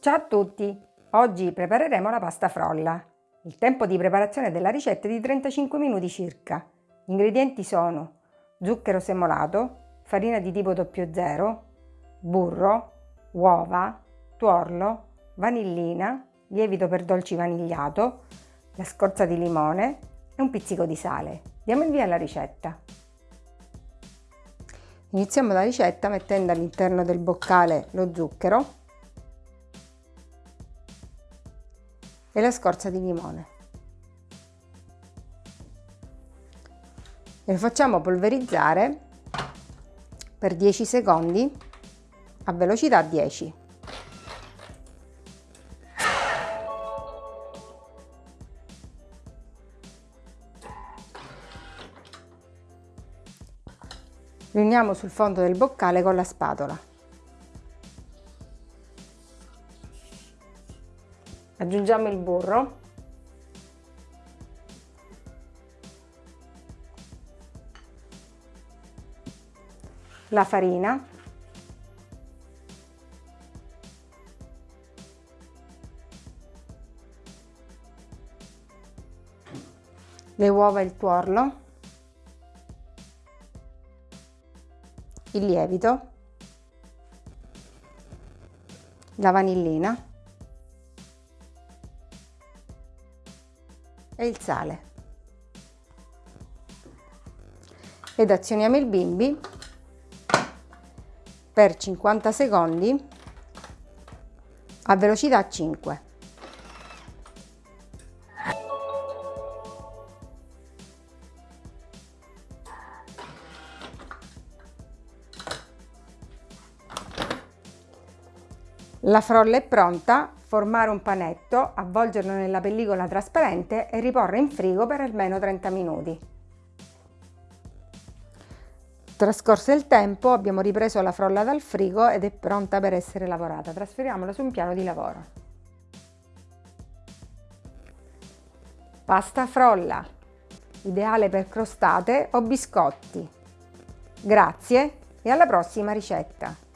Ciao a tutti! Oggi prepareremo la pasta frolla. Il tempo di preparazione della ricetta è di 35 minuti circa. Gli ingredienti sono zucchero semolato, farina di tipo 00, burro, uova, tuorlo, vanillina, lievito per dolci vanigliato, la scorza di limone e un pizzico di sale. Diamo il via alla ricetta. Iniziamo la ricetta mettendo all'interno del boccale lo zucchero e la scorza di limone. E lo facciamo polverizzare per 10 secondi a velocità 10. Riuniamo sul fondo del boccale con la spatola. Aggiungiamo il burro. La farina. Le uova e il tuorlo. Il lievito. La vanillina e il sale. Ed azioniamo il bimbi per 50 secondi a velocità 5. La frolla è pronta, formare un panetto, avvolgerlo nella pellicola trasparente e riporre in frigo per almeno 30 minuti. Trascorso il tempo abbiamo ripreso la frolla dal frigo ed è pronta per essere lavorata. Trasferiamola su un piano di lavoro. Pasta frolla, ideale per crostate o biscotti. Grazie e alla prossima ricetta!